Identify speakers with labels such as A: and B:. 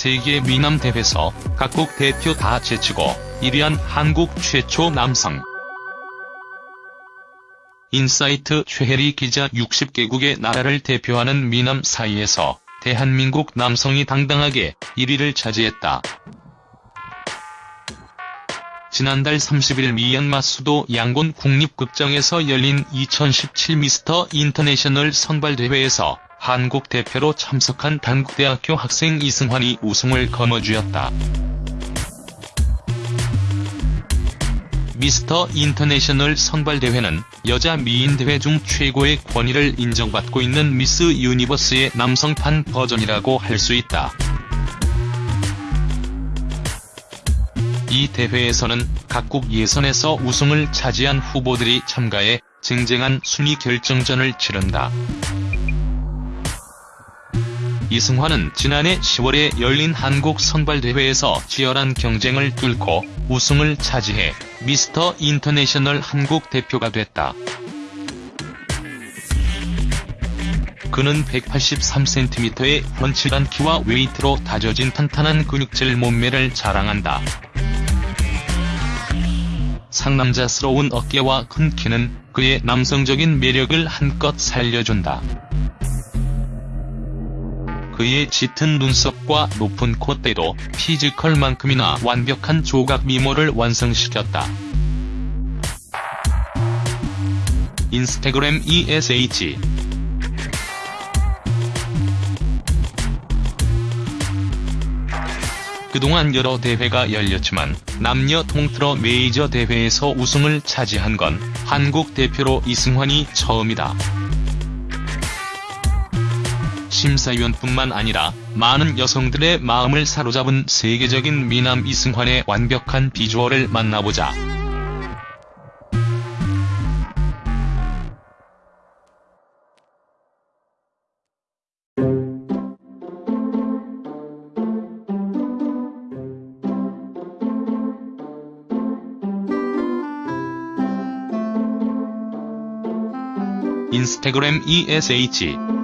A: 세계 미남 대회에서 각국 대표 다 제치고 1위한 한국 최초 남성. 인사이트 최혜리 기자 60개국의 나라를 대표하는 미남 사이에서 대한민국 남성이 당당하게 1위를 차지했다. 지난달 30일 미얀마 수도 양곤 국립극장에서 열린 2017 미스터 인터내셔널 선발대회에서 한국 대표로 참석한 단국대학교 학생 이승환이 우승을 거머쥐었다. 미스터 인터내셔널 선발대회는 여자 미인대회 중 최고의 권위를 인정받고 있는 미스 유니버스의 남성판 버전이라고 할 수 있다. 이 대회에서는 각국 예선에서 우승을 차지한 후보들이 참가해 쟁쟁한 순위 결정전을 치른다. 이승환은 지난해 10월에 열린 한국 선발대회에서 치열한 경쟁을 뚫고 우승을 차지해 미스터 인터내셔널 한국 대표가 됐다. 그는 183cm의 훤칠한 키와 웨이트로 다져진 탄탄한 근육질 몸매를 자랑한다. 상남자스러운 어깨와 큰 키는 그의 남성적인 매력을 한껏 살려준다. 그의 짙은 눈썹과 높은 콧대도 physical만큼이나 완벽한 조각 미모를 완성시켰다. 인스타그램 ESH 그동안 여러 대회가 열렸지만 남녀 통틀어 메이저 대회에서 우승을 차지한 건 한국 대표로 이승환이 처음이다. 심사위원뿐만 아니라 많은 여성들의 마음을 사로잡은 세계적인 미남 이승환의 완벽한 비주얼을 만나보자. 인스타그램 ESH